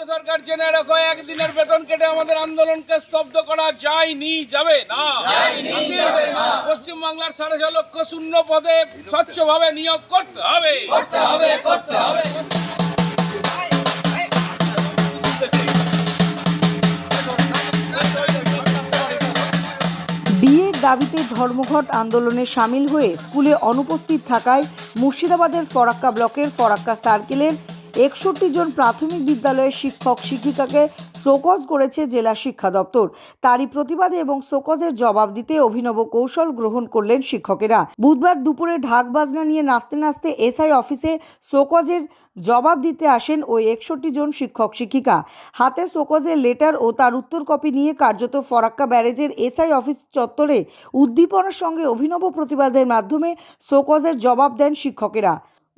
রাজ্য সরকার জেনে রাখো একদিনের বেতন কেটে আমাদের আন্দোলনকে স্তব্ধ করা যায়নি যাবে না। পশ্চিম বাংলার সাড়ে ছ লক্ষ শূন্য পদে স্বচ্ছভাবে নিয়োগ করতে হবে। ডিএর দাবিতে ধর্মঘট আন্দোলনে সামিল হয়ে স্কুলে অনুপস্থিত থাকায় মুর্শিদাবাদের ফরাক্কা ব্লকের ফরাক্কা সার্কেলের একষট্টি জন প্রাথমিক বিদ্যালয়ের শিক্ষক শিক্ষিকাকে শোকজ করেছে জেলা শিক্ষা দপ্তর। তারই প্রতিবাদে এবং শোকজের জবাব দিতে অভিনব কৌশল গ্রহণ করলেন শিক্ষকেরা। বুধবার দুপুরে ঢাক বাজনা নিয়ে নাচতে নাচতে এসআই অফিসে শোকজের জবাব দিতে আসেন ওই একষট্টি জন শিক্ষক শিক্ষিকা। হাতে শোকজের লেটার ও তার উত্তর কপি নিয়ে কার্যত ফরাক্কা ব্যারেজের এসআই অফিস চত্বরে উদ্দীপনার সঙ্গে অভিনব প্রতিবাদের মাধ্যমে শোকজের জবাব দেন শিক্ষকেরা।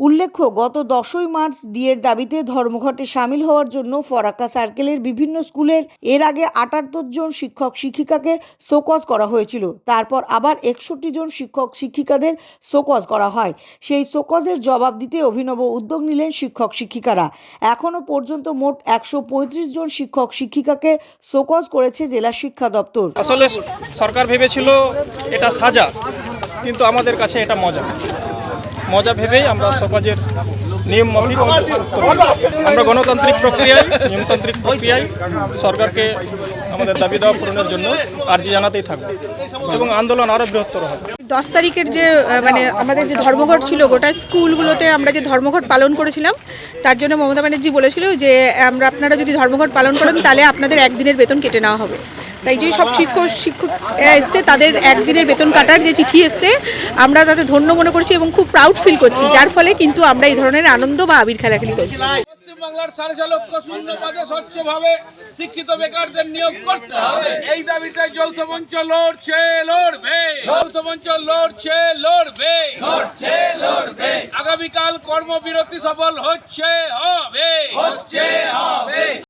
উল্লেখ্য, গত দশই মার্চ ডিএর দাবিতে ধর্মঘটে সামিল হওয়ার জন্য ফরাক্কা সার্কেলের বিভিন্ন স্কুলের এর আগে আটাত্তর জন শিক্ষক শিক্ষিকাকে শোকজ করা হয়েছিল। তারপর আবার একষট্টি জন শিক্ষক শিক্ষিকাদের শোকজ করা হয়। সেই শোকজের জবাব দিতে অভিনব উদ্যোগ নিলেন শিক্ষক শিক্ষিকারা। এখনও পর্যন্ত মোট একশো পঁয়ত্রিশ জন শিক্ষক শিক্ষিকাকে শোকজ করেছে জেলা শিক্ষা দপ্তর। আসলে সরকার ভেবেছিল এটা সাজা, কিন্তু আমাদের কাছে এটা মজা। মজা ভেবেই আমরা সমাজের নিয়ম মাফিক আমরা গণতান্ত্রিক প্রক্রিয়ায়, নিয়মতান্ত্রিক প্রক্রিয়ায় সরকারকে আমাদের দাবি দেওয়া পূরণের জন্য আর্জি জানাতেই থাকবে এবং আন্দোলন আরও বৃহত্তর হবে। দশ তারিখের যে মানে আমাদের যে ধর্মঘট ছিল, গোটা স্কুলগুলোতে আমরা যে ধর্মঘট পালন করেছিলাম, তার জন্য মমতা ব্যানার্জি বলেছিল যে, আমরা, আপনারা যদি ধর্মঘট পালন করেন, তাহলে আপনাদের একদিনের বেতন কেটে নেওয়া হবে। তাই যে সব শিক্ষক শিক্ষক এসছে তাদের একদিনের বেতন কাটার যে চিঠি এসছে আমরা তাদের ধন্য মনে করছি এবং খুব প্রাউড ফিল করছি। যার ফলে কিন্তু আমরা এই ধরনের আনন্দ বা আবির খেলাখেলি করছি। পশ্চিম বাংলার সাড়ে ছ লক্ষ শূন্য পদে স্বচ্ছভাবে শিক্ষিত বেকারদের নিয়োগ করতে হবে। এই দাবিতে যৌথ মঞ্চ লড়ছে লড়বে। যৌথ মঞ্চ লড়ছে লড়বে। লড়ছে লড়বে। আগামীকাল কর্মবিরতি সফল হচ্ছে হবে। হচ্ছে হবে।